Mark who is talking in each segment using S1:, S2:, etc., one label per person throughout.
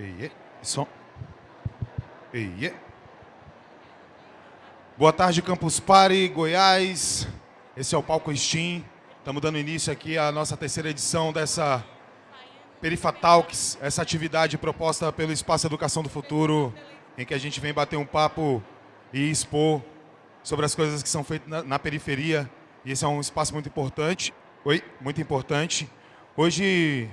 S1: Eie, som. Eie. Boa tarde, Campus Party, Goiás. Esse é o Palco Steam. Estamos dando início aqui à nossa terceira edição dessa Perifa Talks, essa atividade proposta pelo Espaço Educação do Futuro, em que a gente vem bater um papo e expor sobre as coisas que são feitas na periferia. E esse é um espaço muito importante. Oi, muito importante. Hoje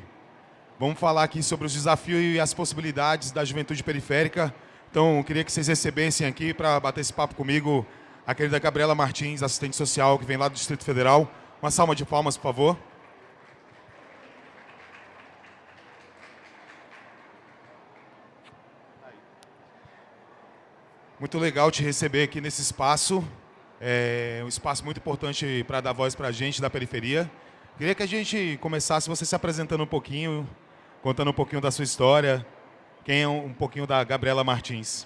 S1: Vamos falar aqui sobre os desafios e as possibilidades da juventude periférica. Então, queria que vocês recebessem aqui para bater esse papo comigo a querida Gabriela Martins, assistente social, que vem lá do Distrito Federal. Uma salva de palmas, por favor. Muito legal te receber aqui nesse espaço. É um espaço muito importante para dar voz para a gente da periferia. Queria que a gente começasse você se apresentando um pouquinho, contando um pouquinho da sua história. Quem é um pouquinho da Gabriela Martins?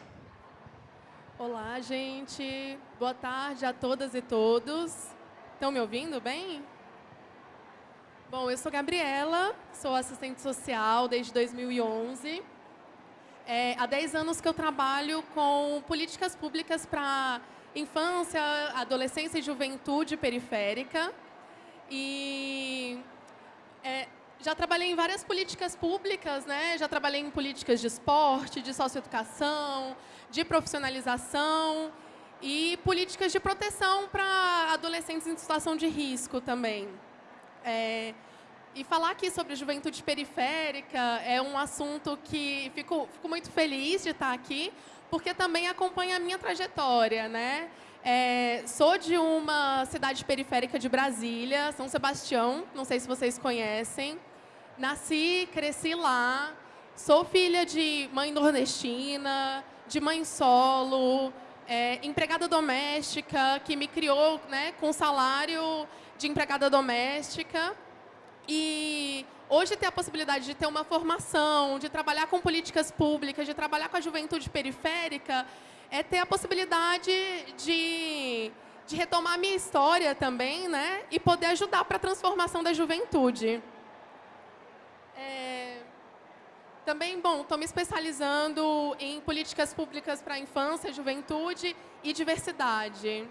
S2: Olá, gente. Boa tarde a todas e todos. Estão me ouvindo bem? Bom, eu sou Gabriela, sou assistente social desde 2011. É, há 10 anos que eu trabalho com políticas públicas para infância, adolescência e juventude periférica. E já trabalhei em várias políticas públicas, né? Já trabalhei em políticas de esporte, de socioeducação, de profissionalização e políticas de proteção para adolescentes em situação de risco também. É, e falar aqui sobre juventude periférica é um assunto que fico, fico muito feliz de estar aqui, porque também acompanha a minha trajetória, né? É, sou de uma cidade periférica de Brasília, São Sebastião, não sei se vocês conhecem. Nasci, cresci lá, sou filha de mãe nordestina, de mãe solo, é, empregada doméstica, que me criou né, com salário de empregada doméstica. E hoje ter a possibilidade de ter uma formação, de trabalhar com políticas públicas, de trabalhar com a juventude periférica, é ter a possibilidade de, de retomar a minha história também, né? E poder ajudar para a transformação da juventude. É... Também, bom, estou me especializando em políticas públicas para infância, juventude e diversidade.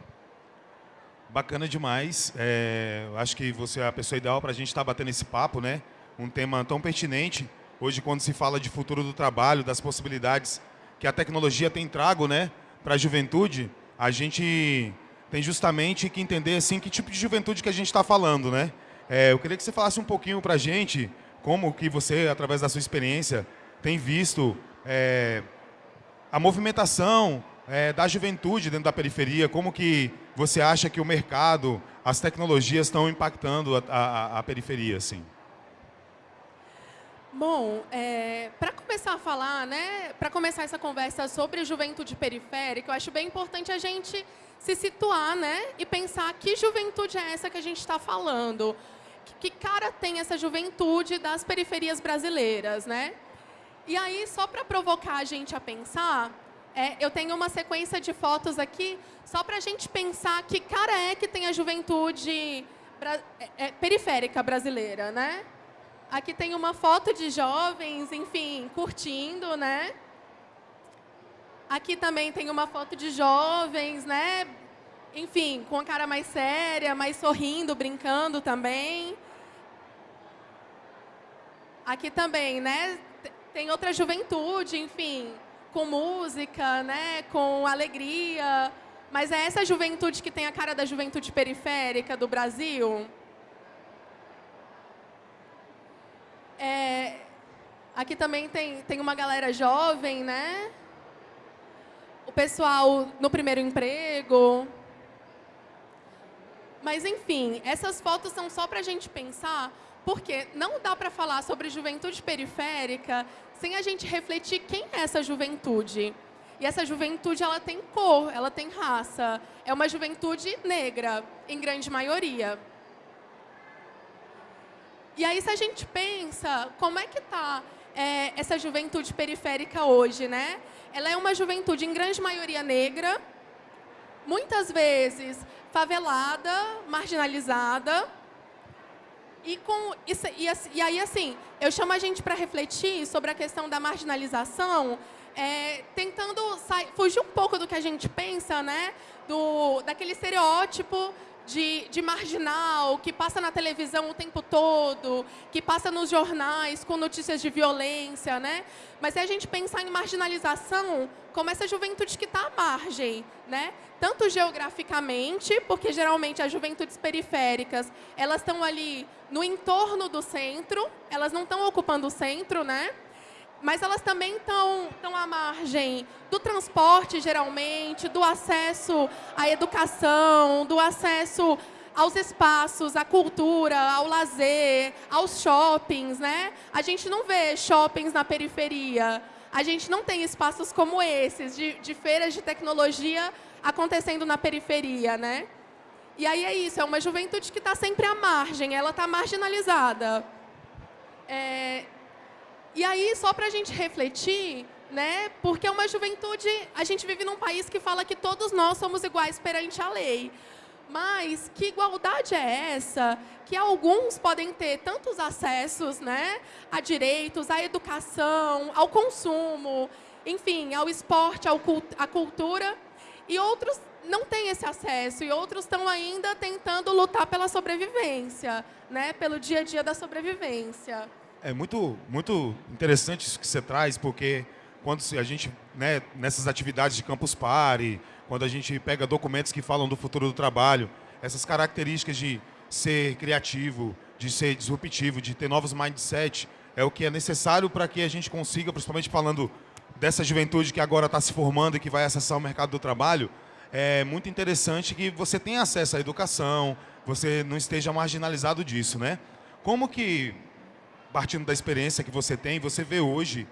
S1: Bacana demais. É, acho que você é a pessoa ideal para a gente estar tá batendo esse papo, né? Um tema tão pertinente. Hoje, quando se fala de futuro do trabalho, das possibilidades que a tecnologia tem trago, né, para a juventude, a gente tem justamente que entender assim que tipo de juventude que a gente está falando, né? É, eu queria que você falasse um pouquinho para a gente como que você, através da sua experiência, tem visto é, a movimentação é, da juventude dentro da periferia, como que você acha que o mercado, as tecnologias estão impactando a, a, a periferia, assim?
S2: Bom, é, para começar a falar, né, para começar essa conversa sobre juventude periférica, eu acho bem importante a gente se situar, né, e pensar que juventude é essa que a gente está falando que cara tem essa juventude das periferias brasileiras, né? E aí, só para provocar a gente a pensar, é, eu tenho uma sequência de fotos aqui, só para a gente pensar que cara é que tem a juventude é, é, periférica brasileira, né? Aqui tem uma foto de jovens, enfim, curtindo, né? Aqui também tem uma foto de jovens, né? Enfim, com a cara mais séria, mais sorrindo, brincando também. Aqui também, né? Tem outra juventude, enfim, com música, né? Com alegria. Mas é essa juventude que tem a cara da juventude periférica do Brasil? É, aqui também tem, tem uma galera jovem, né? O pessoal no primeiro emprego. Mas, enfim, essas fotos são só para a gente pensar porque não dá para falar sobre juventude periférica sem a gente refletir quem é essa juventude. E essa juventude ela tem cor, ela tem raça. É uma juventude negra, em grande maioria. E aí, se a gente pensa, como é que está é, essa juventude periférica hoje, né? Ela é uma juventude, em grande maioria, negra, muitas vezes favelada, marginalizada, E, com, e, e aí, assim, eu chamo a gente para refletir sobre a questão da marginalização, é, tentando sair, fugir um pouco do que a gente pensa, né? Do, daquele estereótipo de, de, marginal, que passa na televisão o tempo todo, que passa nos jornais com notícias de violência, né? Mas se a gente pensar em marginalização, como essa juventude que está à margem, né? Tanto geograficamente, porque geralmente as juventudes periféricas, elas estão ali no entorno do centro, elas não estão ocupando o centro, né? Mas elas também estão, à margem do transporte, geralmente, do acesso à educação, do acesso aos espaços, à cultura, ao lazer, aos shoppings, né? A gente não vê shoppings na periferia. A gente não tem espaços como esses, de, de feiras de tecnologia acontecendo na periferia, né? E aí é isso, é uma juventude que está sempre à margem, ela está marginalizada. É, e aí, só para a gente refletir, né? Porque é uma juventude, a gente vive num país que fala que todos nós somos iguais perante a lei. Mas que igualdade é essa que alguns podem ter tantos acessos né, a direitos, à educação, ao consumo, enfim, ao esporte, ao cult à cultura, e outros não têm esse acesso, e outros estão ainda tentando lutar pela sobrevivência, né, pelo dia a dia da sobrevivência.
S1: É muito, muito interessante isso que você traz, porque quando a gente, né, nessas atividades de Campus Party, quando a gente pega documentos que falam do futuro do trabalho, essas características de ser criativo, de ser disruptivo, de ter novos mindset, é o que é necessário para que a gente consiga, principalmente falando dessa juventude que agora está se formando e que vai acessar o mercado do trabalho, é muito interessante que você tenha acesso à educação, você não esteja marginalizado disso, né? Como que partindo da experiência que você tem, você vê hoje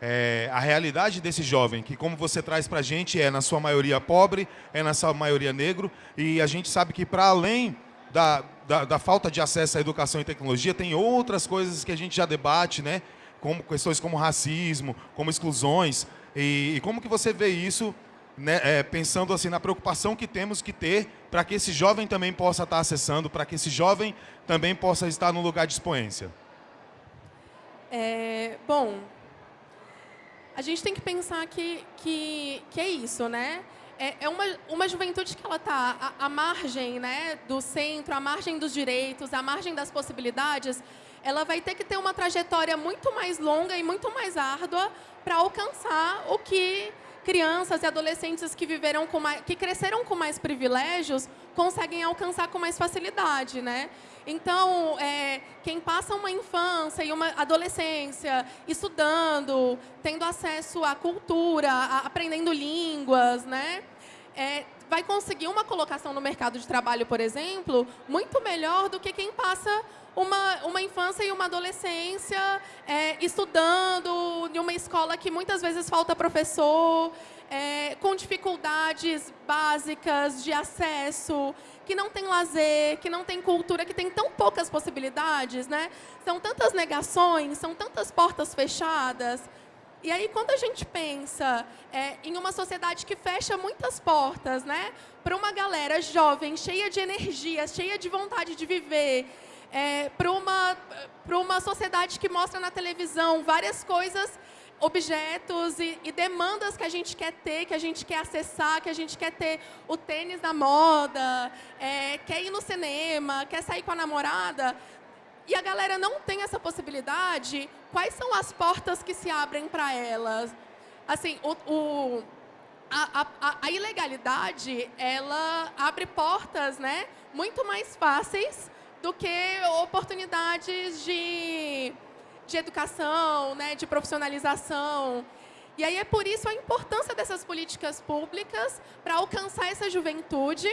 S1: é, a realidade desse jovem, que como você traz para a gente, é na sua maioria pobre, é na sua maioria negro, e a gente sabe que para além da, da, da, falta de acesso à educação e tecnologia, tem outras coisas que a gente já debate, né? como questões como racismo, como exclusões, e, e como que você vê isso, né, é, pensando assim na preocupação que temos que ter para que esse jovem também possa estar acessando, para que esse jovem também possa estar no lugar de expoência?
S2: É, bom, a gente tem que pensar que, que, que é isso, né? É, é uma, uma juventude que ela está à, à margem né, do centro, à margem dos direitos, à margem das possibilidades, ela vai ter que ter uma trajetória muito mais longa e muito mais árdua para alcançar o que crianças e adolescentes que viveram com mais, que cresceram com mais privilégios conseguem alcançar com mais facilidade, né? Então, é, quem passa uma infância e uma adolescência estudando, tendo acesso à cultura, a, aprendendo línguas, né? É, vai conseguir uma colocação no mercado de trabalho, por exemplo, muito melhor do que quem passa uma, uma infância e uma adolescência é, estudando em uma escola que muitas vezes falta professor, é, com dificuldades básicas de acesso, que não tem lazer, que não tem cultura, que tem tão poucas possibilidades, né? São tantas negações, são tantas portas fechadas. E aí, quando a gente pensa é, em uma sociedade que fecha muitas portas, né? Para uma galera jovem, cheia de energia, cheia de vontade de viver, é, para uma, uma sociedade que mostra na televisão várias coisas objetos e, e, demandas que a gente quer ter, que a gente quer acessar, que a gente quer ter o tênis da moda, é, quer ir no cinema, quer sair com a namorada, e a galera não tem essa possibilidade, quais são as portas que se abrem para elas? Assim, o, o a, a, a, ilegalidade, ela abre portas né, muito mais fáceis do que oportunidades de de educação, né, de profissionalização. E aí é por isso a importância dessas políticas públicas para alcançar essa juventude,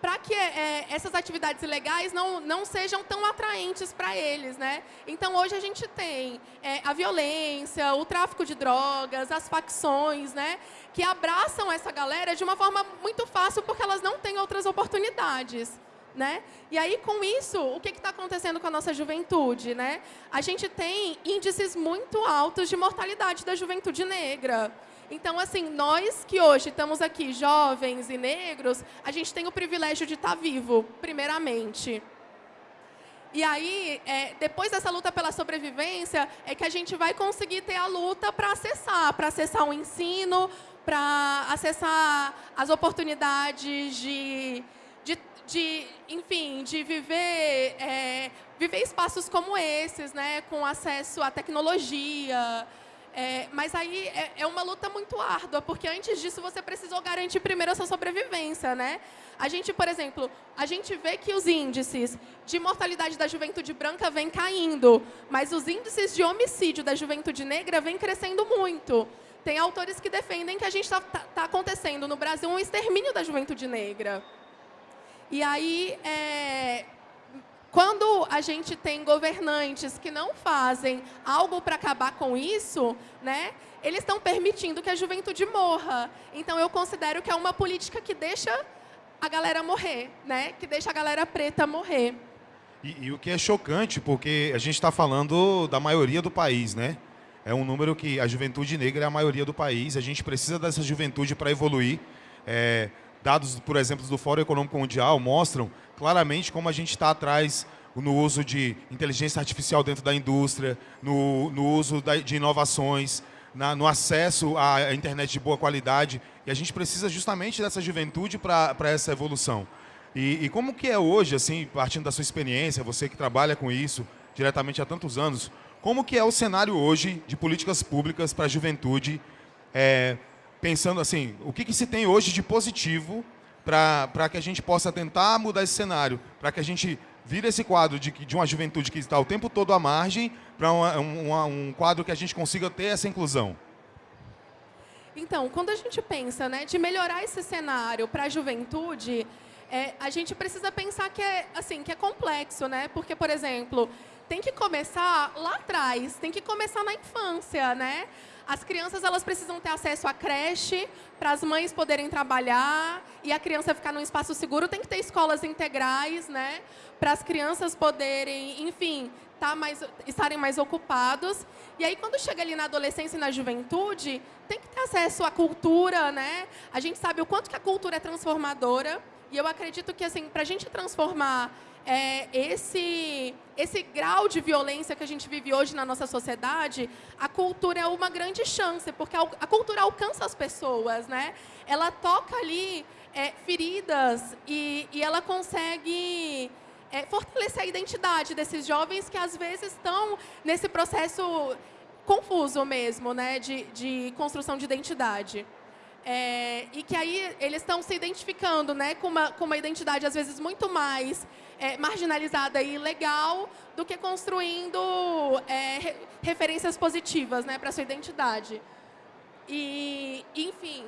S2: para que é, essas atividades ilegais não, não sejam tão atraentes para eles. Né? Então, hoje a gente tem é, a violência, o tráfico de drogas, as facções, né, que abraçam essa galera de uma forma muito fácil, porque elas não têm outras oportunidades. Né? E aí, com isso, o que está acontecendo com a nossa juventude? Né? A gente tem índices muito altos de mortalidade da juventude negra. Então, assim, nós que hoje estamos aqui, jovens e negros, a gente tem o privilégio de estar tá vivo, primeiramente. E aí, é, depois dessa luta pela sobrevivência, é que a gente vai conseguir ter a luta para acessar, para acessar o ensino, para acessar as oportunidades de, de, enfim, de viver, é, viver espaços como esses, né, com acesso à tecnologia, é, mas aí é, é, uma luta muito árdua, porque antes disso você precisou garantir primeiro a sua sobrevivência, né? A gente, por exemplo, a gente vê que os índices de mortalidade da juventude branca vêm caindo, mas os índices de homicídio da juventude negra vêm crescendo muito. Tem autores que defendem que a gente está tá, tá acontecendo no Brasil um extermínio da juventude negra. E aí, é, quando a gente tem governantes que não fazem algo para acabar com isso, né, eles estão permitindo que a juventude morra. Então, eu considero que é uma política que deixa a galera morrer, né, que deixa a galera preta morrer.
S1: E, e o que é chocante, porque a gente está falando da maioria do país, né? É um número que a juventude negra é a maioria do país. A gente precisa dessa juventude para evoluir. É, dados, por exemplo, do Fórum Econômico Mundial mostram claramente como a gente está atrás no uso de inteligência artificial dentro da indústria, no, no uso de inovações, na, no acesso à internet de boa qualidade. E a gente precisa justamente dessa juventude para essa evolução. E, e, como que é hoje, assim, partindo da sua experiência, você que trabalha com isso diretamente há tantos anos, como que é o cenário hoje de políticas públicas para a juventude, é, pensando assim, o que, que se tem hoje de positivo para que a gente possa tentar mudar esse cenário, para que a gente vire esse quadro de, de uma juventude que está o tempo todo à margem, para um, quadro que a gente consiga ter essa inclusão?
S2: Então, quando a gente pensa né, de melhorar esse cenário para a juventude, é, a gente precisa pensar que é, assim, que é complexo, né? Porque, por exemplo, tem que começar lá atrás, tem que começar na infância, né? As crianças elas precisam ter acesso à creche para as mães poderem trabalhar e a criança ficar num espaço seguro. Tem que ter escolas integrais, né? Para as crianças poderem, enfim, tá mais, estarem mais ocupados. E aí, quando chega ali na adolescência e na juventude, tem que ter acesso à cultura, né? A gente sabe o quanto que a cultura é transformadora. E eu acredito que, assim, para a gente transformar é, esse, esse grau de violência que a gente vive hoje na nossa sociedade, a cultura é uma grande chance, porque a, cultura alcança as pessoas, né? Ela toca ali é, feridas e, e ela consegue é, fortalecer a identidade desses jovens que às vezes estão nesse processo confuso mesmo, né, de, de construção de identidade. É, e que aí eles estão se identificando né, com, uma, com uma identidade, às vezes, muito mais é, marginalizada e ilegal do que construindo é, referências positivas né, para sua identidade. E, enfim,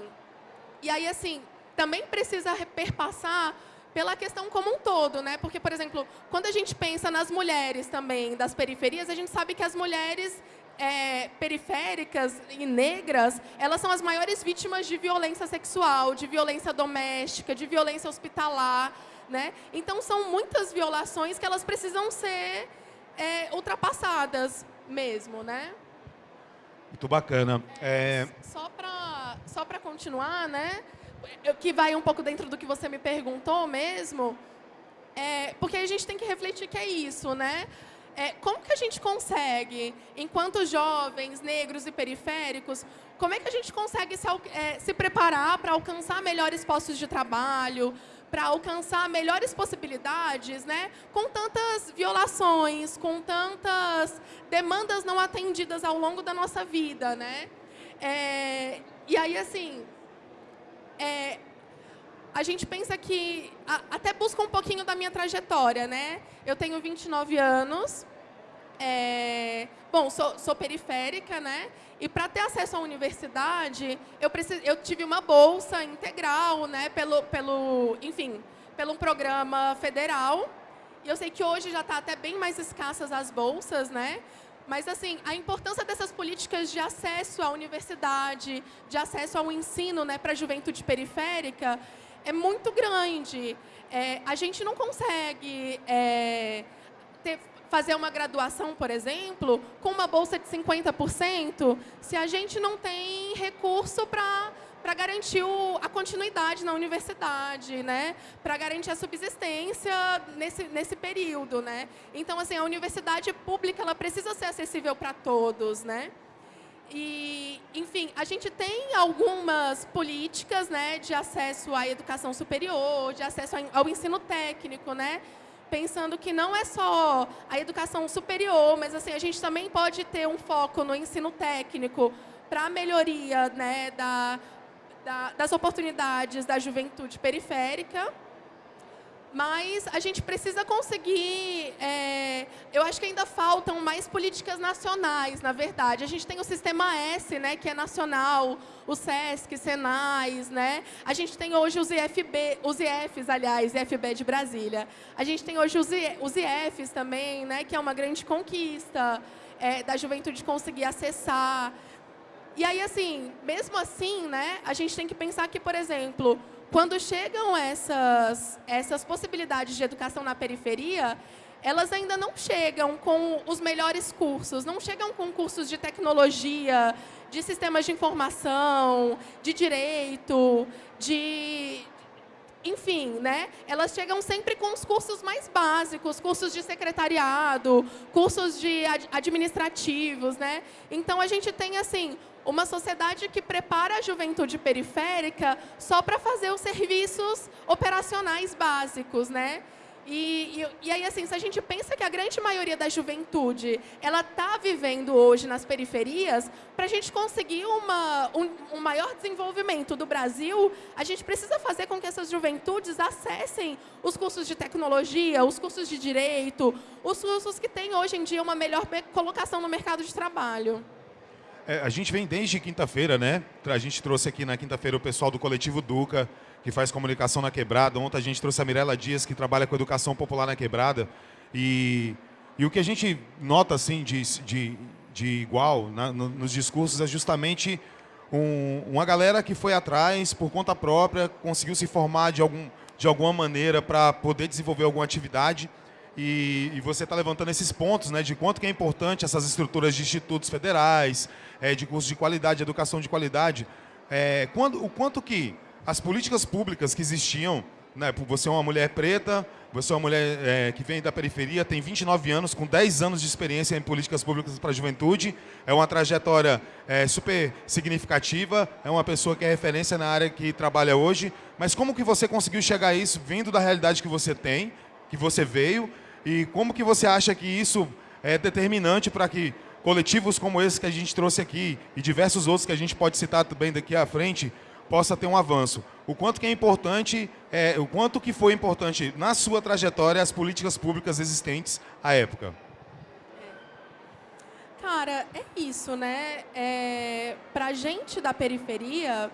S2: e aí, assim, também precisa perpassar pela questão como um todo, né? Porque, por exemplo, quando a gente pensa nas mulheres também das periferias, a gente sabe que as mulheres é, periféricas e negras, elas são as maiores vítimas de violência sexual, de violência doméstica, de violência hospitalar. Né? Então, são muitas violações que elas precisam ser é, ultrapassadas mesmo. Né?
S1: Muito bacana. É...
S2: Só para só continuar, né? que vai um pouco dentro do que você me perguntou mesmo, é, porque a gente tem que refletir que é isso, né? É, como que a gente consegue, enquanto jovens, negros e periféricos, como é que a gente consegue se, é, se preparar para alcançar melhores postos de trabalho, para alcançar melhores possibilidades, né? Com tantas violações, com tantas demandas não atendidas ao longo da nossa vida, né? É, e aí, assim, é, a gente pensa que, a, até busca um pouquinho da minha trajetória, né? Eu tenho 29 anos, é, bom, sou, sou, periférica, né? E para ter acesso à universidade, eu, precis, eu tive uma bolsa integral, né? Pelo, pelo, enfim, pelo programa federal. E eu sei que hoje já está até bem mais escassas as bolsas, né? Mas, assim, a importância dessas políticas de acesso à universidade, de acesso ao ensino né, para a juventude periférica, é muito grande. É, a gente não consegue é, ter, fazer uma graduação, por exemplo, com uma bolsa de 50%, se a gente não tem recurso para para garantir o, a continuidade na universidade, né? Para garantir a subsistência nesse, nesse período, né? Então, assim, a universidade pública ela precisa ser acessível para todos, né? E, enfim, a gente tem algumas políticas né, de acesso à educação superior, de acesso ao ensino técnico, né? pensando que não é só a educação superior, mas assim, a gente também pode ter um foco no ensino técnico para a melhoria né, da, da, das oportunidades da juventude periférica, mas a gente precisa conseguir, é, eu acho que ainda faltam mais políticas nacionais, na verdade. A gente tem o Sistema S, né, que é nacional, o SESC, Senais, né? A gente tem hoje os IFB, os IFs, aliás, IFB de Brasília. A gente tem hoje os, IFs também, né, que é uma grande conquista é, da juventude conseguir acessar. E aí, assim, mesmo assim, né, a gente tem que pensar que, por exemplo, quando chegam essas, essas possibilidades de educação na periferia, elas ainda não chegam com os melhores cursos, não chegam com cursos de tecnologia, de sistemas de informação, de direito, de, enfim, né? Elas chegam sempre com os cursos mais básicos, cursos de secretariado, cursos de administrativos, né? Então a gente tem assim uma sociedade que prepara a juventude periférica só para fazer os serviços operacionais básicos, né? E, e, e, aí, assim, se a gente pensa que a grande maioria da juventude ela está vivendo hoje nas periferias, para a gente conseguir uma, um, um, maior desenvolvimento do Brasil, a gente precisa fazer com que essas juventudes acessem os cursos de tecnologia, os cursos de direito, os cursos que têm hoje em dia uma melhor colocação no mercado de trabalho.
S1: É, a gente vem desde quinta-feira, né? A gente trouxe aqui na quinta-feira o pessoal do Coletivo Duca, que faz comunicação na Quebrada. Ontem a gente trouxe a Mirella Dias, que trabalha com educação popular na Quebrada. E, e o que a gente nota, assim, de, de, de igual na, no, nos discursos é justamente um, uma galera que foi atrás, por conta própria, conseguiu se formar de, algum, de alguma maneira para poder desenvolver alguma atividade. E, e, você está levantando esses pontos, né, de quanto que é importante essas estruturas de institutos federais, é, de cursos de qualidade, de educação de qualidade. É, quando, o quanto que as políticas públicas que existiam, né, você é uma mulher preta, você é uma mulher é, que vem da periferia, tem 29 anos, com 10 anos de experiência em políticas públicas para a juventude, é uma trajetória é, super significativa, é uma pessoa que é referência na área que trabalha hoje, mas como que você conseguiu chegar a isso vindo da realidade que você tem, que você veio, e como que você acha que isso é determinante para que coletivos como esse que a gente trouxe aqui e diversos outros que a gente pode citar também daqui à frente possa ter um avanço. O quanto que é importante, é, o quanto que foi importante na sua trajetória as políticas públicas existentes à época.
S2: Cara, é isso, né? É, gente da periferia,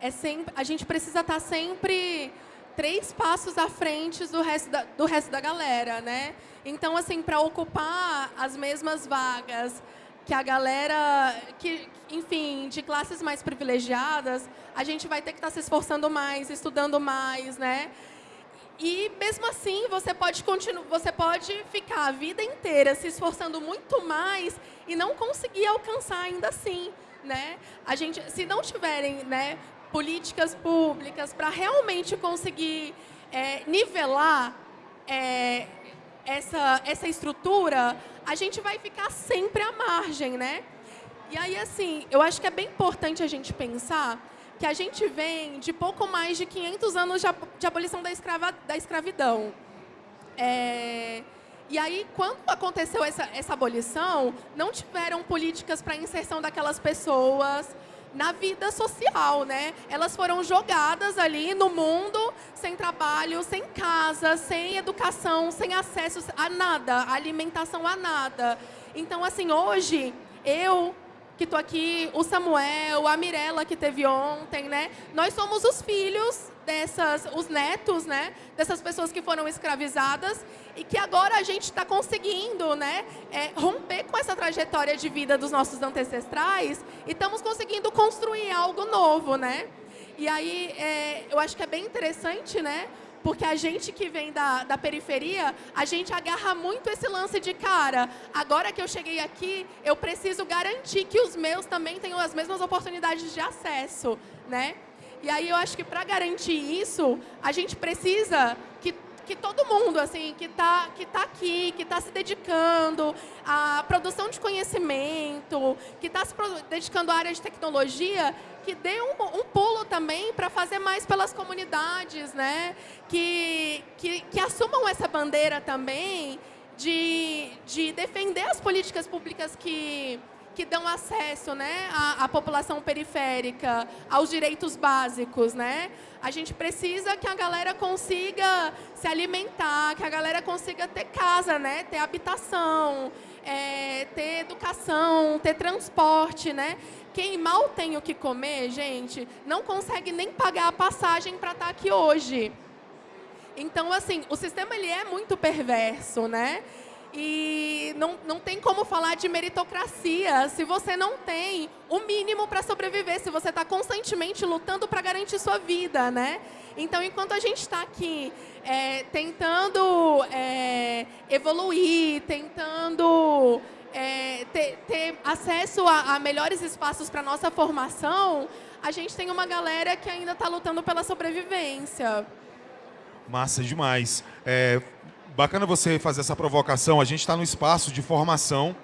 S2: é sempre, a gente precisa estar tá sempre três passos à frente do resto da, do resto da galera, né? Então, assim, para ocupar as mesmas vagas que a galera, que, enfim, de classes mais privilegiadas, a gente vai ter que estar tá se esforçando mais, estudando mais, né? E mesmo assim, você pode continuar, você pode ficar a vida inteira se esforçando muito mais e não conseguir alcançar ainda assim, né? A gente, se não tiverem, né, políticas públicas para realmente conseguir é, nivelar é, essa, essa estrutura, a gente vai ficar sempre à margem, né? E aí, assim, eu acho que é bem importante a gente pensar que a gente vem de pouco mais de 500 anos de abolição da, escrava, da escravidão. É, e aí, quando aconteceu essa, essa abolição, não tiveram políticas para inserção daquelas pessoas, na vida social, né? Elas foram jogadas ali no mundo, sem trabalho, sem casa, sem educação, sem acesso a nada, alimentação a nada. Então, assim, hoje, eu que estou aqui, o Samuel, a Mirella que teve ontem, né? Nós somos os filhos dessas, os netos, né, dessas pessoas que foram escravizadas e que agora a gente está conseguindo, né, é, romper com essa trajetória de vida dos nossos ancestrais e estamos conseguindo construir algo novo, né? E aí, é, eu acho que é bem interessante, né, porque a gente que vem da, da periferia, a gente agarra muito esse lance de cara, agora que eu cheguei aqui, eu preciso garantir que os meus também tenham as mesmas oportunidades de acesso, né? E aí eu acho que para garantir isso, a gente precisa que que todo mundo assim que está que tá aqui, que está se dedicando à produção de conhecimento, que está se dedicando à área de tecnologia, que dê um, um pulo também para fazer mais pelas comunidades, né? Que, que, que assumam essa bandeira também de, de defender as políticas públicas que que dão acesso né, à, à, população periférica, aos direitos básicos. Né? A gente precisa que a galera consiga se alimentar, que a galera consiga ter casa, né, ter habitação, é, ter educação, ter transporte. Né? Quem mal tem o que comer, gente, não consegue nem pagar a passagem para estar tá aqui hoje. Então, assim, o sistema ele é muito perverso, né? E não, não tem como falar de meritocracia se você não tem o mínimo para sobreviver, se você está constantemente lutando para garantir sua vida, né? Então, enquanto a gente está aqui é, tentando é, evoluir, tentando é, ter, ter, acesso a, a melhores espaços para nossa formação, a gente tem uma galera que ainda está lutando pela sobrevivência.
S1: Massa demais. É, bacana você fazer essa provocação. A gente está no espaço de formação,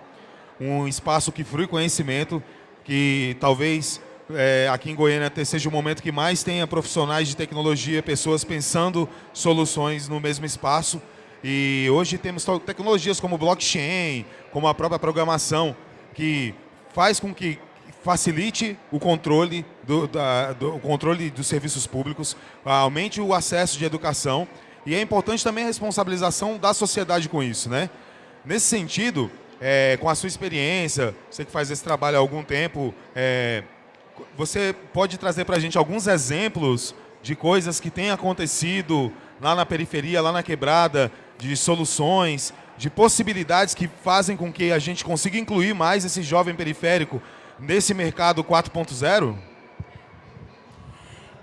S1: um espaço que frui conhecimento, que talvez é, aqui em Goiânia seja o momento que mais tenha profissionais de tecnologia, pessoas pensando soluções no mesmo espaço. E hoje temos tecnologias como blockchain, como a própria programação, que faz com que facilite o controle, do, da, do, o controle dos serviços públicos, aumente o acesso de educação e é importante também a responsabilização da sociedade com isso, né? Nesse sentido, é, com a sua experiência, você que faz esse trabalho há algum tempo, é, você pode trazer para a gente alguns exemplos de coisas que têm acontecido lá na periferia, lá na quebrada, de soluções, de possibilidades que fazem com que a gente consiga incluir mais esse jovem periférico nesse mercado 4.0?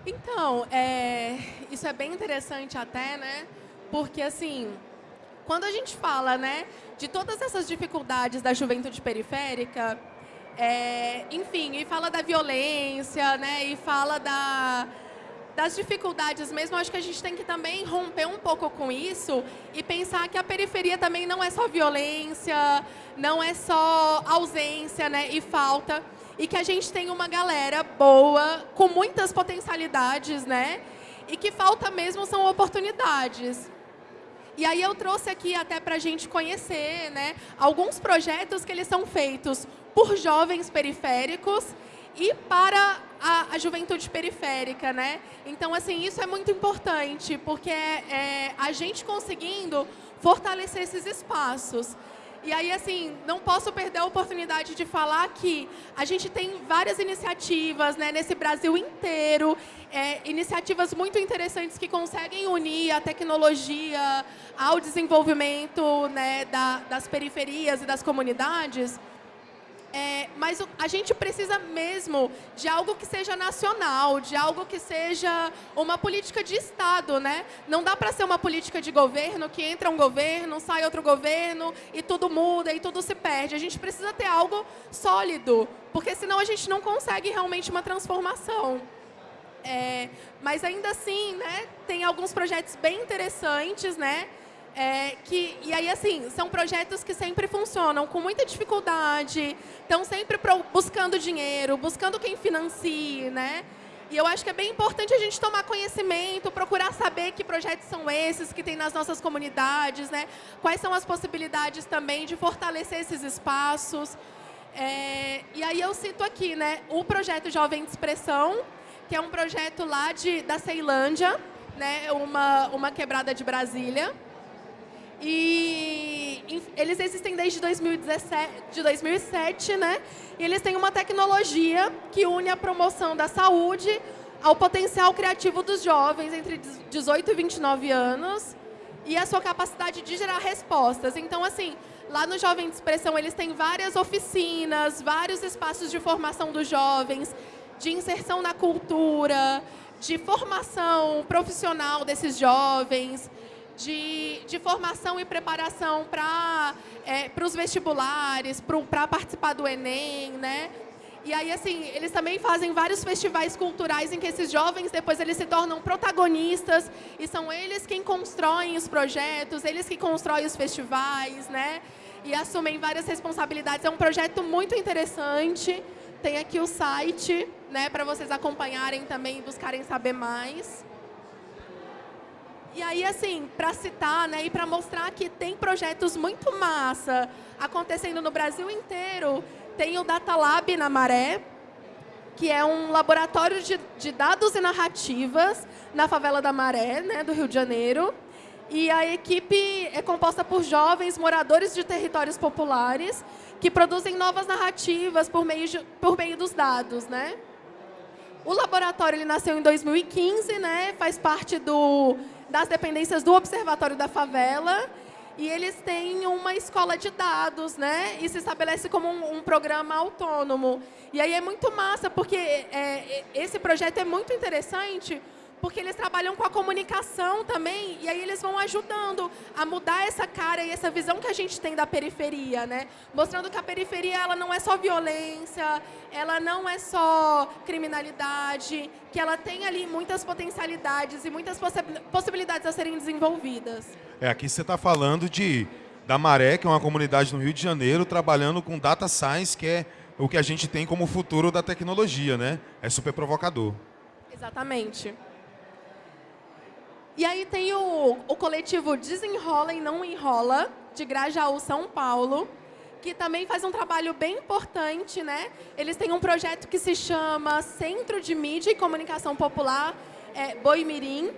S2: Então, é, isso é bem interessante até, né? Porque, assim, quando a gente fala, né, de todas essas dificuldades da juventude periférica, é, enfim, e fala da violência, né, e fala da, das dificuldades mesmo, acho que a gente tem que também romper um pouco com isso e pensar que a periferia também não é só violência, não é só ausência né, e falta e que a gente tem uma galera boa, com muitas potencialidades, né? E que falta mesmo são oportunidades. E aí eu trouxe aqui até para a gente conhecer né, alguns projetos que eles são feitos por jovens periféricos e para a, a, juventude periférica, né? Então, assim, isso é muito importante, porque é, é a gente conseguindo fortalecer esses espaços. E aí, assim, não posso perder a oportunidade de falar que a gente tem várias iniciativas né, nesse Brasil inteiro, é, iniciativas muito interessantes que conseguem unir a tecnologia ao desenvolvimento né, da, das periferias e das comunidades. É, mas a gente precisa mesmo de algo que seja nacional, de algo que seja uma política de Estado, né? Não dá para ser uma política de governo que entra um governo, sai outro governo e tudo muda e tudo se perde. A gente precisa ter algo sólido, porque senão a gente não consegue realmente uma transformação. É, mas ainda assim, né, tem alguns projetos bem interessantes, né? É, que, e aí, assim, são projetos que sempre funcionam com muita dificuldade, estão sempre pro, buscando dinheiro, buscando quem financie, né? E eu acho que é bem importante a gente tomar conhecimento, procurar saber que projetos são esses que tem nas nossas comunidades, né? Quais são as possibilidades também de fortalecer esses espaços. É, e aí eu cito aqui, né, o projeto Jovem de Expressão, que é um projeto lá de, da Ceilândia, né, uma, uma quebrada de Brasília, e eles existem desde 2017, de 2007, né? E eles têm uma tecnologia que une a promoção da saúde ao potencial criativo dos jovens entre 18 e 29 anos e a sua capacidade de gerar respostas. Então, assim, lá no Jovem de Expressão, eles têm várias oficinas, vários espaços de formação dos jovens, de inserção na cultura, de formação profissional desses jovens, de, de formação e preparação para é, os vestibulares, para participar do Enem, né? E aí, assim, eles também fazem vários festivais culturais em que esses jovens, depois, eles se tornam protagonistas e são eles quem constroem os projetos, eles que constroem os festivais, né? E assumem várias responsabilidades. É um projeto muito interessante. Tem aqui o site, né, para vocês acompanharem também e buscarem saber mais. E aí, assim, para citar né, e para mostrar que tem projetos muito massa acontecendo no Brasil inteiro, tem o Data Lab na Maré, que é um laboratório de, de dados e narrativas na favela da Maré, né, do Rio de Janeiro. E a equipe é composta por jovens moradores de territórios populares que produzem novas narrativas por meio, de, por meio dos dados. Né? O laboratório ele nasceu em 2015, né, faz parte do das dependências do Observatório da Favela, e eles têm uma escola de dados, né? E se estabelece como um, um programa autônomo. E aí é muito massa, porque é, esse projeto é muito interessante, porque eles trabalham com a comunicação também, e aí eles vão ajudando a mudar essa cara e essa visão que a gente tem da periferia, né? Mostrando que a periferia ela não é só violência, ela não é só criminalidade, que ela tem ali muitas potencialidades e muitas possibilidades a serem desenvolvidas.
S1: É, aqui você está falando de da Maré, que é uma comunidade no Rio de Janeiro, trabalhando com data science, que é o que a gente tem como futuro da tecnologia, né? É super provocador.
S2: Exatamente. E aí tem o, o coletivo Desenrola e Não Enrola, de Grajaú, São Paulo, que também faz um trabalho bem importante, né? Eles têm um projeto que se chama Centro de Mídia e Comunicação Popular, é, Boimirim,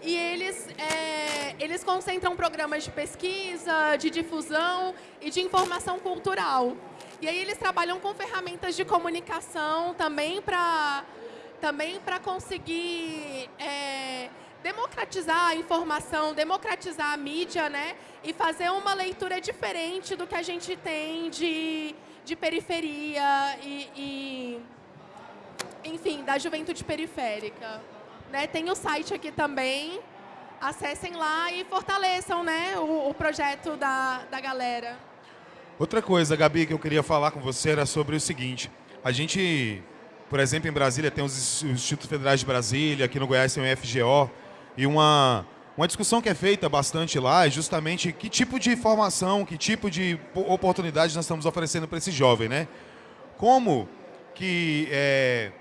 S2: e eles, é, eles concentram programas de pesquisa, de difusão e de informação cultural. E aí eles trabalham com ferramentas de comunicação também para também conseguir é, democratizar a informação, democratizar a mídia, né? E fazer uma leitura diferente do que a gente tem de, de periferia e, e enfim, da juventude periférica. Né? Tem o site aqui também, acessem lá e fortaleçam né, o, o projeto da, da galera.
S1: Outra coisa, Gabi, que eu queria falar com você era sobre o seguinte. A gente, por exemplo, em Brasília tem os Institutos Federais de Brasília, aqui no Goiás tem o FGO, e uma, uma discussão que é feita bastante lá é justamente que tipo de formação, que tipo de oportunidade nós estamos oferecendo para esse jovem, né? Como que é,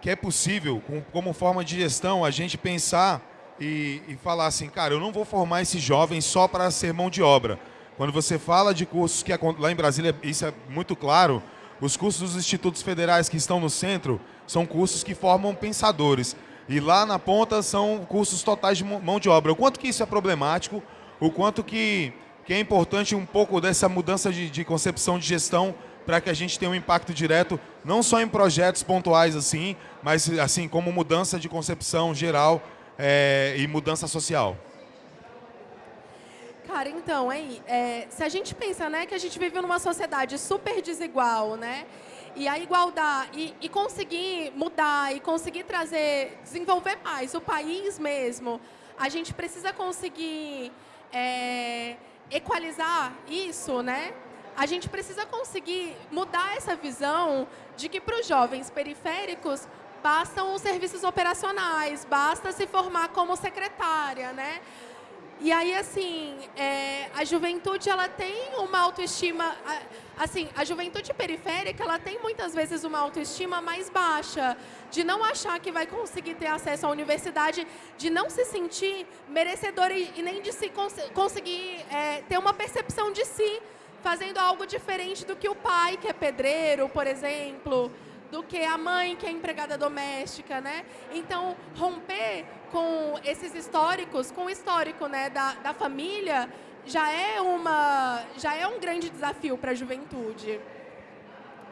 S1: que é possível, com, como forma de gestão, a gente pensar e, e falar assim, cara, eu não vou formar esse jovem só para ser mão de obra. Quando você fala de cursos que lá em Brasília, isso é muito claro, os cursos dos institutos federais que estão no centro são cursos que formam pensadores. E lá na ponta são cursos totais de mão de obra. O quanto que isso é problemático, o quanto que, que é importante um pouco dessa mudança de, de concepção de gestão para que a gente tenha um impacto direto, não só em projetos pontuais assim, mas assim como mudança de concepção geral é, e mudança social.
S2: Cara, então, aí, é, se a gente pensa né, que a gente vive numa sociedade super desigual, né? e a igualdade e, e, conseguir mudar e conseguir trazer, desenvolver mais o país mesmo, a gente precisa conseguir é, equalizar isso, né? A gente precisa conseguir mudar essa visão de que para os jovens periféricos bastam os serviços operacionais, basta se formar como secretária, né? E aí, assim, é, a juventude, ela tem uma autoestima... Assim, a juventude periférica, ela tem muitas vezes uma autoestima mais baixa, de não achar que vai conseguir ter acesso à universidade, de não se sentir merecedora e, nem de se cons conseguir é, ter uma percepção de si, fazendo algo diferente do que o pai, que é pedreiro, por exemplo, do que a mãe, que é empregada doméstica, né? Então, romper com esses históricos, com o histórico né, da, da família, já é, uma, já é um grande desafio para a juventude.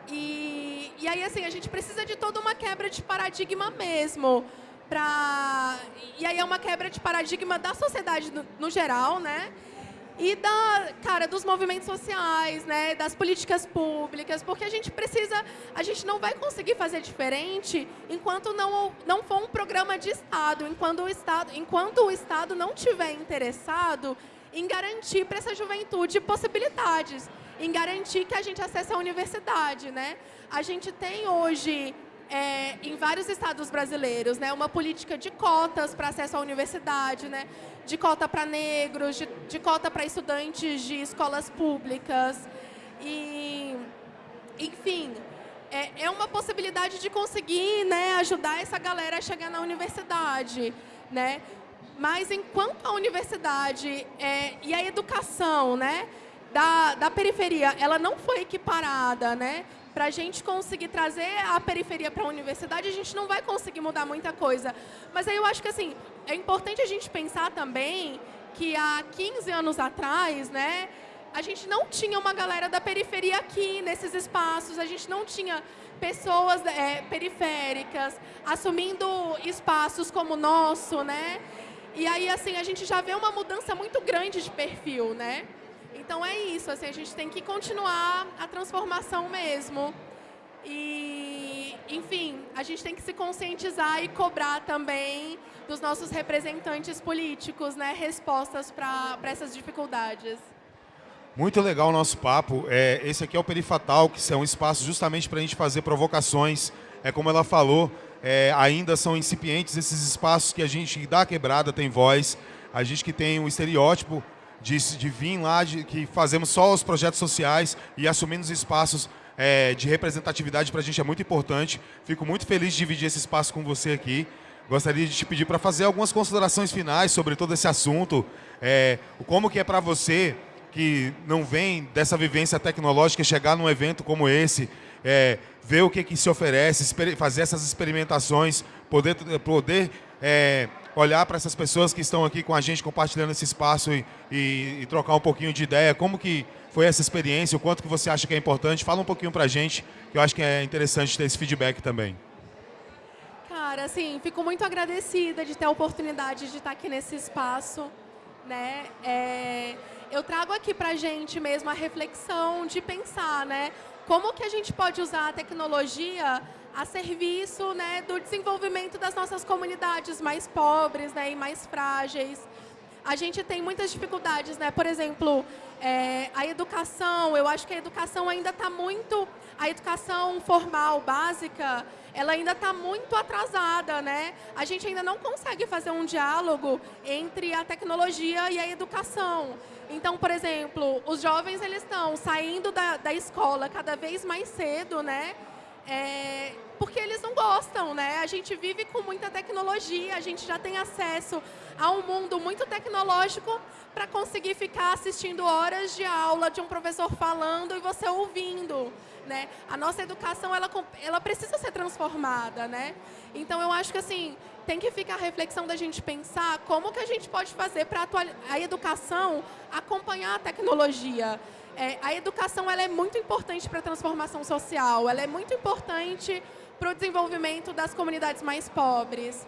S2: E, e aí, assim, a gente precisa de toda uma quebra de paradigma mesmo. Pra, e aí é uma quebra de paradigma da sociedade no, no geral, né? E da, cara, dos movimentos sociais, né, das políticas públicas, porque a gente precisa, a gente não vai conseguir fazer diferente enquanto não, não for um programa de Estado, enquanto o Estado, enquanto o Estado não tiver interessado em garantir para essa juventude possibilidades, em garantir que a gente acesse a universidade, né? A gente tem hoje é, em vários estados brasileiros, né, uma política de cotas para acesso à universidade, né, de cota para negros, de, de cota para estudantes de escolas públicas. E, enfim, é, é uma possibilidade de conseguir né, ajudar essa galera a chegar na universidade. Né? Mas enquanto a universidade é, e a educação né, da, da periferia ela não foi equiparada, né? Para a gente conseguir trazer a periferia para a universidade, a gente não vai conseguir mudar muita coisa. Mas aí eu acho que assim, é importante a gente pensar também que há 15 anos atrás, né, a gente não tinha uma galera da periferia aqui nesses espaços, a gente não tinha pessoas é, periféricas assumindo espaços como o nosso, né? E aí, assim, a gente já vê uma mudança muito grande de perfil, né? Então é isso, assim, a gente tem que continuar a transformação mesmo. E, enfim, a gente tem que se conscientizar e cobrar também dos nossos representantes políticos, né, respostas para essas dificuldades.
S1: Muito legal o nosso papo. É, esse aqui é o Perifatal, que é um espaço justamente para a gente fazer provocações. É como ela falou, é, ainda são incipientes esses espaços que a gente dá quebrada, tem voz. A gente que tem um estereótipo de, vir lá, de, que fazemos só os projetos sociais e assumindo os espaços é, de representatividade para a gente é muito importante. Fico muito feliz de dividir esse espaço com você aqui. Gostaria de te pedir para fazer algumas considerações finais sobre todo esse assunto. É, como que é para você, que não vem dessa vivência tecnológica, chegar num evento como esse, é, ver o que, que se oferece, fazer essas experimentações, poder, poder é, olhar para essas pessoas que estão aqui com a gente compartilhando esse espaço e, e, e, trocar um pouquinho de ideia. Como que foi essa experiência? O quanto que você acha que é importante? Fala um pouquinho para a gente, que eu acho que é interessante ter esse feedback também.
S2: Cara, assim, fico muito agradecida de ter a oportunidade de estar aqui nesse espaço. Né? É, eu trago aqui para a gente mesmo a reflexão de pensar, né? Como que a gente pode usar a tecnologia a serviço né, do desenvolvimento das nossas comunidades mais pobres né, e mais frágeis. A gente tem muitas dificuldades, né? por exemplo, é, a educação, eu acho que a educação ainda está muito, a educação formal, básica, ela ainda está muito atrasada, né? A gente ainda não consegue fazer um diálogo entre a tecnologia e a educação. Então, por exemplo, os jovens eles estão saindo da, da escola cada vez mais cedo, né? É, porque eles não gostam, né? A gente vive com muita tecnologia, a gente já tem acesso a um mundo muito tecnológico para conseguir ficar assistindo horas de aula de um professor falando e você ouvindo, né? A nossa educação, ela, ela precisa ser transformada, né? Então, eu acho que, assim, tem que ficar a reflexão da gente pensar como que a gente pode fazer para a educação acompanhar a tecnologia, é, a educação ela é muito importante para a transformação social, ela é muito importante para o desenvolvimento das comunidades mais pobres.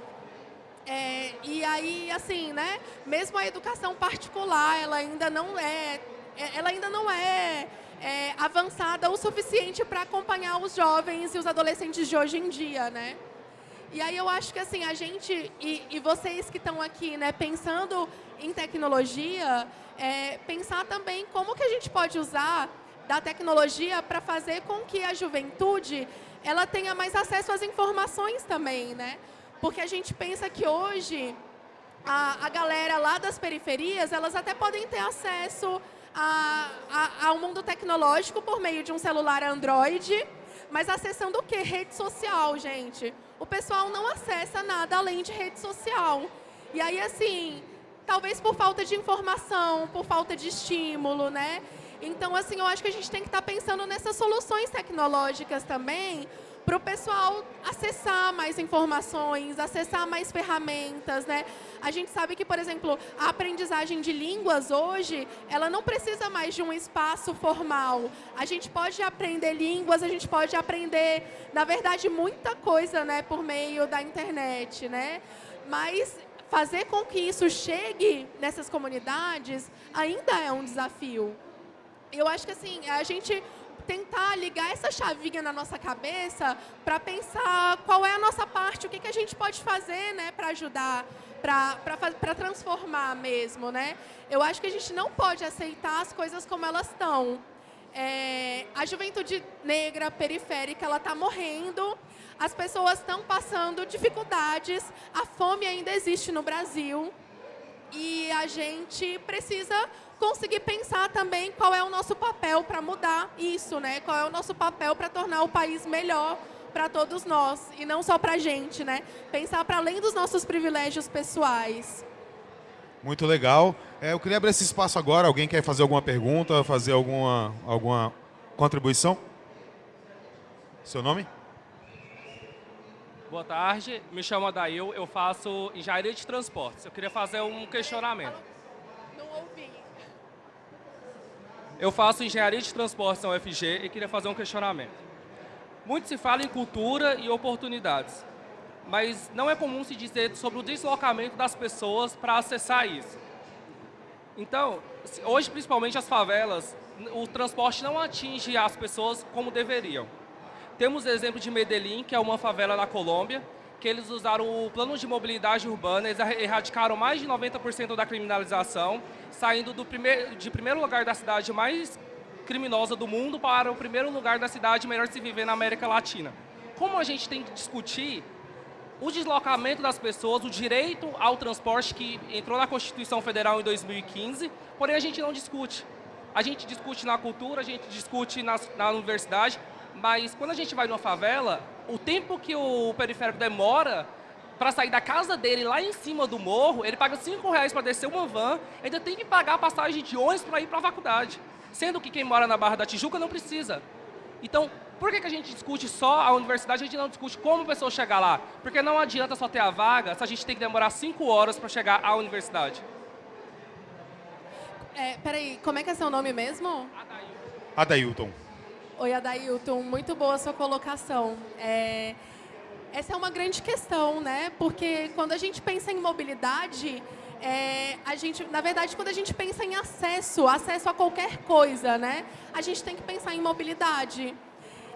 S2: É, e aí, assim, né, mesmo a educação particular, ela ainda não é, é ela ainda não é, é avançada o suficiente para acompanhar os jovens e os adolescentes de hoje em dia, né? E aí eu acho que assim, a gente, e, e vocês que estão aqui, né, pensando em tecnologia, é, pensar também como que a gente pode usar da tecnologia para fazer com que a juventude ela tenha mais acesso às informações também, né? Porque a gente pensa que hoje a, a galera lá das periferias, elas até podem ter acesso a, a, ao mundo tecnológico por meio de um celular Android, mas acessando o quê? Rede social, gente. O pessoal não acessa nada além de rede social. E aí, assim, talvez por falta de informação, por falta de estímulo, né? Então, assim, eu acho que a gente tem que estar pensando nessas soluções tecnológicas também, para o pessoal acessar mais informações, acessar mais ferramentas, né? A gente sabe que, por exemplo, a aprendizagem de línguas hoje, ela não precisa mais de um espaço formal. A gente pode aprender línguas, a gente pode aprender, na verdade, muita coisa, né, por meio da internet, né? Mas fazer com que isso chegue nessas comunidades ainda é um desafio. Eu acho que assim, a gente tentar ligar essa chavinha na nossa cabeça para pensar qual é a nossa parte, o que, que a gente pode fazer né, para ajudar, para transformar mesmo. Né? Eu acho que a gente não pode aceitar as coisas como elas estão. É, a juventude negra periférica ela está morrendo, as pessoas estão passando dificuldades, a fome ainda existe no Brasil e a gente precisa conseguir pensar também qual é o nosso papel para mudar isso, né? Qual é o nosso papel para tornar o país melhor para todos nós e não só para a gente, né? Pensar para além dos nossos privilégios pessoais.
S1: Muito legal. É, eu queria abrir esse espaço agora. Alguém quer fazer alguma pergunta, fazer alguma, alguma contribuição? Seu nome?
S3: Boa tarde, me chamo Adail, eu faço engenharia de transportes. Eu queria fazer um questionamento. Eu faço engenharia de transportes na UFG e queria fazer um questionamento. Muito se fala em cultura e oportunidades, mas não é comum se dizer sobre o deslocamento das pessoas para acessar isso. Então, hoje, principalmente as favelas, o transporte não atinge as pessoas como deveriam. Temos o exemplo de Medellín, que é uma favela na Colômbia, que eles usaram o plano de mobilidade urbana, eles erradicaram mais de 90% da criminalização, saindo do primeiro, de primeiro lugar da cidade mais criminosa do mundo para o primeiro lugar da cidade melhor se viver na América Latina. Como a gente tem que discutir o deslocamento das pessoas, o direito ao transporte que entrou na Constituição Federal em 2015, porém a gente não discute. A gente discute na cultura, a gente discute na, na universidade, mas quando a gente vai numa favela, o tempo que o periférico demora para sair da casa dele lá em cima do morro, ele paga 5 reais para descer uma van, ainda tem que pagar a passagem de ônibus para ir para a faculdade. Sendo que quem mora na Barra da Tijuca não precisa. Então, por que, que a gente discute só a universidade, a gente não discute como a pessoa chegar lá? Porque não adianta só ter a vaga se a gente tem que demorar 5 horas para chegar à universidade.
S2: É, peraí, como é que é seu nome mesmo?
S1: Adailton. Adailton.
S2: Oi, Adailton, muito boa sua colocação. É, essa é uma grande questão, né? Porque quando a gente pensa em mobilidade, é, a gente, na verdade, quando a gente pensa em acesso, acesso a qualquer coisa, né? A gente tem que pensar em mobilidade.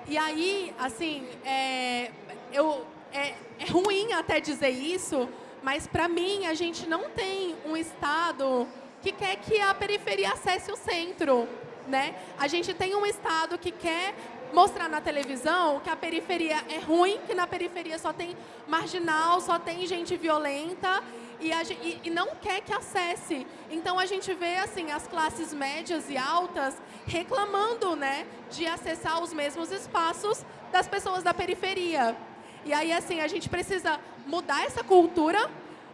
S2: E aí, assim, é, eu, é, é ruim até dizer isso, mas para mim a gente não tem um Estado que quer que a periferia acesse o centro né? A gente tem um Estado que quer mostrar na televisão que a periferia é ruim, que na periferia só tem marginal, só tem gente violenta e, a, e, e, não quer que acesse. Então a gente vê assim as classes médias e altas reclamando, né, de acessar os mesmos espaços das pessoas da periferia. E aí assim a gente precisa mudar essa cultura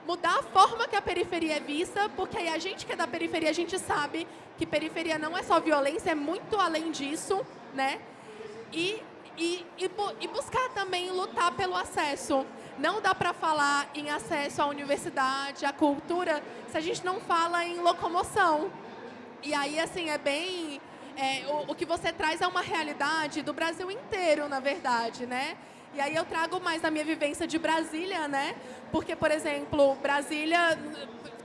S2: mudar a forma que a periferia é vista, porque aí a gente que é da periferia, a gente sabe que periferia não é só violência, é muito além disso, né? E, e, e, e buscar também lutar pelo acesso. Não dá para falar em acesso à universidade, à cultura, se a gente não fala em locomoção. E aí, assim, é bem... É, o, o que você traz é uma realidade do Brasil inteiro, na verdade, né? E aí eu trago mais da minha vivência de Brasília, né? Porque, por exemplo, Brasília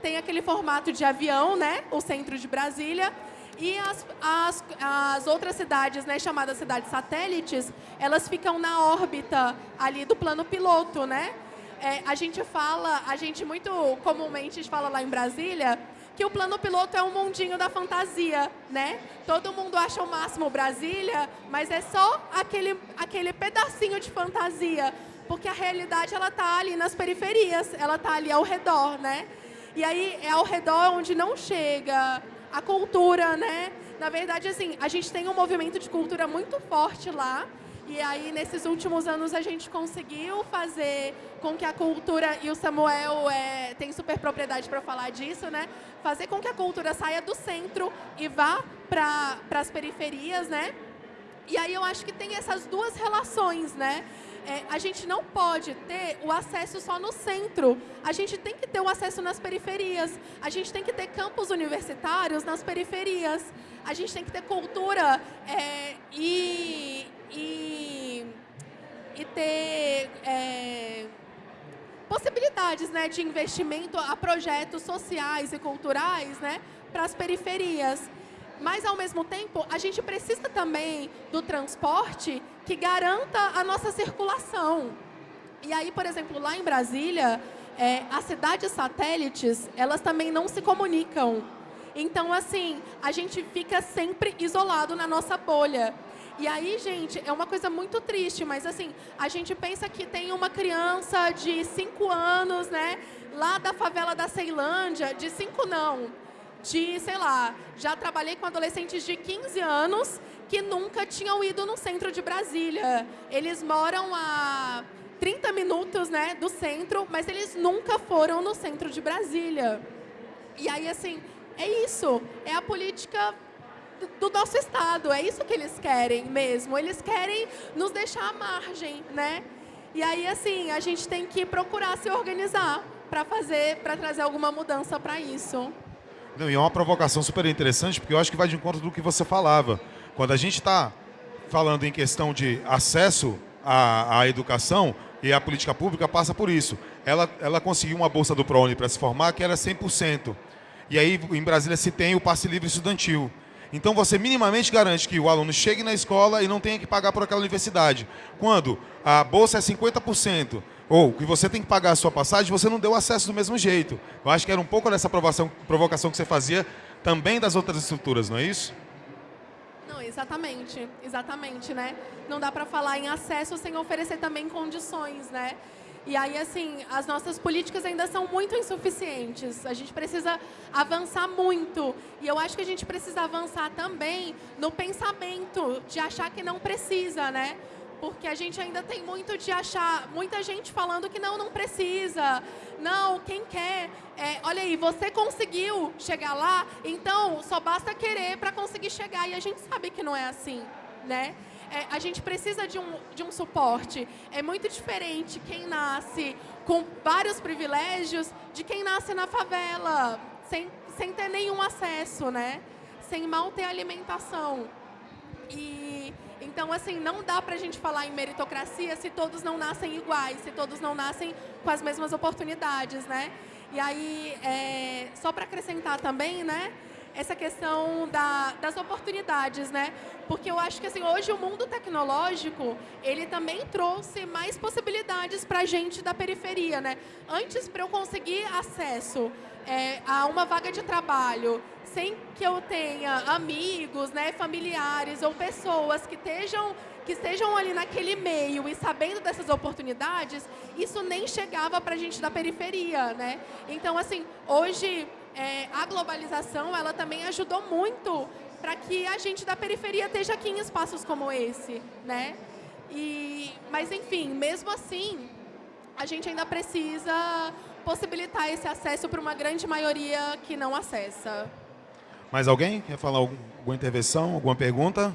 S2: tem aquele formato de avião, né? O centro de Brasília. E as, as, as outras cidades, né, chamadas cidades satélites, elas ficam na órbita ali do plano piloto, né? É, a gente fala, a gente muito comumente fala lá em Brasília, que o plano piloto é um mundinho da fantasia, né? Todo mundo acha o máximo Brasília, mas é só aquele, aquele pedacinho de fantasia, porque a realidade ela tá ali nas periferias, ela tá ali ao redor, né? E aí é ao redor onde não chega a cultura, né? Na verdade, assim, a gente tem um movimento de cultura muito forte lá, e aí, nesses últimos anos, a gente conseguiu fazer com que a cultura, e o Samuel é, tem super propriedade para falar disso, né? Fazer com que a cultura saia do centro e vá para as periferias, né? E aí eu acho que tem essas duas relações, né? É, a gente não pode ter o acesso só no centro. A gente tem que ter o acesso nas periferias. A gente tem que ter campos universitários nas periferias. A gente tem que ter cultura é, e, e, e ter é, possibilidades né, de investimento a projetos sociais e culturais né, para as periferias. Mas, ao mesmo tempo, a gente precisa também do transporte que garanta a nossa circulação. E aí, por exemplo, lá em Brasília, é, as cidades satélites, elas também não se comunicam. Então, assim, a gente fica sempre isolado na nossa bolha. E aí, gente, é uma coisa muito triste, mas assim, a gente pensa que tem uma criança de 5 anos, né, lá da favela da Ceilândia, de 5 não, de, sei lá, já trabalhei com adolescentes de 15 anos que nunca tinham ido no centro de Brasília. Eles moram a 30 minutos, né, do centro, mas eles nunca foram no centro de Brasília. E aí, assim, é isso, é a política do nosso Estado. É isso que eles querem mesmo. Eles querem nos deixar à margem, né? E aí, assim, a gente tem que procurar se organizar para fazer, para trazer alguma mudança para isso.
S1: Não, e é uma provocação super interessante, porque eu acho que vai de encontro do que você falava. Quando a gente está falando em questão de acesso à, à, educação, e a política pública passa por isso. Ela, ela conseguiu uma bolsa do ProUni para se formar que era 100%. E aí, em Brasília, se tem o passe livre estudantil. Então você minimamente garante que o aluno chegue na escola e não tenha que pagar por aquela universidade. Quando a bolsa é 50%, ou que você tem que pagar a sua passagem, você não deu acesso do mesmo jeito. Eu acho que era um pouco dessa provocação, que você fazia também das outras estruturas, não é isso?
S2: Não, exatamente, exatamente, né? Não dá para falar em acesso sem oferecer também condições, né? E aí, assim, as nossas políticas ainda são muito insuficientes. A gente precisa avançar muito. E eu acho que a gente precisa avançar também no pensamento de achar que não precisa, né? Porque a gente ainda tem muito de achar, muita gente falando que não, não precisa. Não, quem quer, é, olha aí, você conseguiu chegar lá, então só basta querer para conseguir chegar. E a gente sabe que não é assim, né? é, a gente precisa de um, de um suporte. É muito diferente quem nasce com vários privilégios de quem nasce na favela, sem, sem ter nenhum acesso, né? Sem mal ter alimentação. E então, assim, não dá para a gente falar em meritocracia se todos não nascem iguais, se todos não nascem com as mesmas oportunidades, né? E aí, é, só para acrescentar também, né? essa questão da, das oportunidades, né? Porque eu acho que assim, hoje o mundo tecnológico, ele também trouxe mais possibilidades para a gente da periferia, né? Antes, para eu conseguir acesso é, a uma vaga de trabalho, sem que eu tenha amigos, né, familiares ou pessoas que estejam que estejam ali naquele meio e sabendo dessas oportunidades, isso nem chegava para a gente da periferia, né? Então, assim, hoje é, a globalização ela também ajudou muito para que a gente da periferia esteja aqui em espaços como esse, né? E, mas enfim, mesmo assim, a gente ainda precisa possibilitar esse acesso para uma grande maioria que não acessa.
S1: Mais alguém quer falar alguma intervenção, alguma pergunta?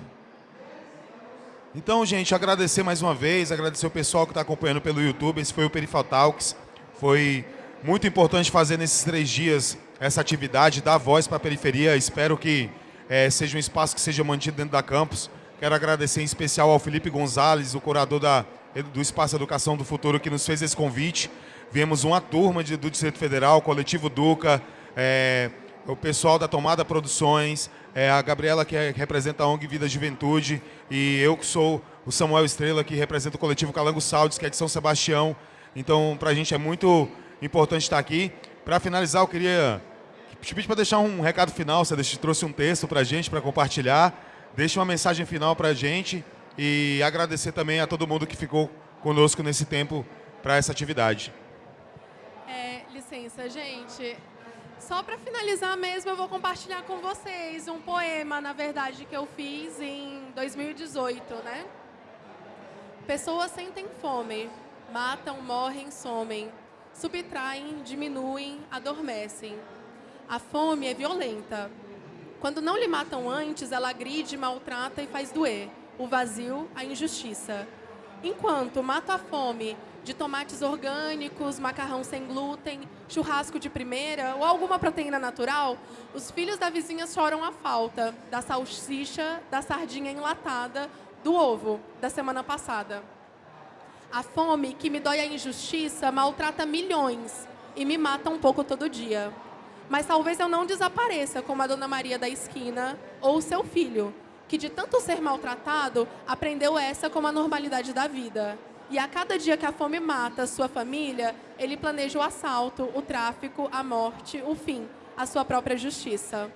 S1: Então, gente, agradecer mais uma vez, agradecer o pessoal que está acompanhando pelo YouTube. Esse foi o Perifal Talks. Foi muito importante fazer nesses três dias essa atividade, dar voz para a periferia. Espero que é, seja um espaço que seja mantido dentro da campus. Quero agradecer em especial ao Felipe Gonzalez, o curador da, do Espaço Educação do Futuro, que nos fez esse convite. Viemos uma turma de, do Distrito Federal, Coletivo Duca, é, o pessoal da Tomada Produções, é, a Gabriela, que, é, representa a ONG Vida Juventude, e eu que sou o Samuel Estrela, que representa o Coletivo Calango Saldes, que é de São Sebastião. Então, para a gente é muito importante estar aqui. Para finalizar, eu queria te pedir para deixar um recado final, você trouxe um texto para a gente, para compartilhar. Deixe uma mensagem final para a gente e agradecer também a todo mundo que ficou conosco nesse tempo para essa atividade.
S2: É, licença, gente. Só para finalizar mesmo, eu vou compartilhar com vocês um poema, na verdade, que eu fiz em 2018, né? Pessoas sentem fome, matam, morrem, somem, subtraem, diminuem, adormecem. A fome é violenta. Quando não lhe matam antes, ela agride, maltrata e faz doer. O vazio, a injustiça. Enquanto mata a fome de tomates orgânicos, macarrão sem glúten, churrasco de primeira ou alguma proteína natural, os filhos da vizinha choram a falta da salsicha, da sardinha enlatada, do ovo da semana passada. A fome, que me dói a injustiça, maltrata milhões e me mata um pouco todo dia. Mas talvez eu não desapareça como a Dona Maria da esquina ou o seu filho, que de tanto ser maltratado, aprendeu essa como a normalidade da vida. E a cada dia que a fome mata sua família, ele planeja o assalto, o tráfico, a morte, o fim, a sua própria justiça.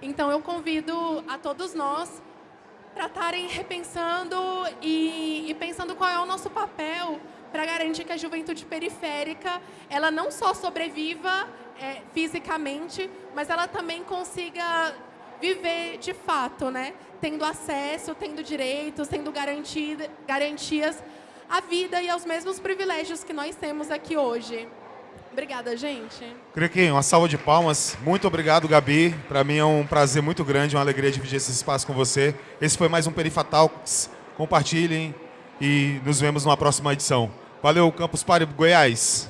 S2: Então eu convido a todos nós para estarem repensando e, e, pensando qual é o nosso papel para garantir que a juventude periférica ela não só sobreviva é, fisicamente, mas ela também consiga viver de fato, né? Tendo acesso, tendo direitos, tendo garantias à vida e aos mesmos privilégios que nós temos aqui hoje. Obrigada, gente.
S1: Crequim, uma salva de palmas. Muito obrigado, Gabi. Para mim é um prazer muito grande, uma alegria dividir esse espaço com você. Esse foi mais um Perifatalks. Compartilhem e nos vemos numa próxima edição. Valeu, Campus Party Goiás.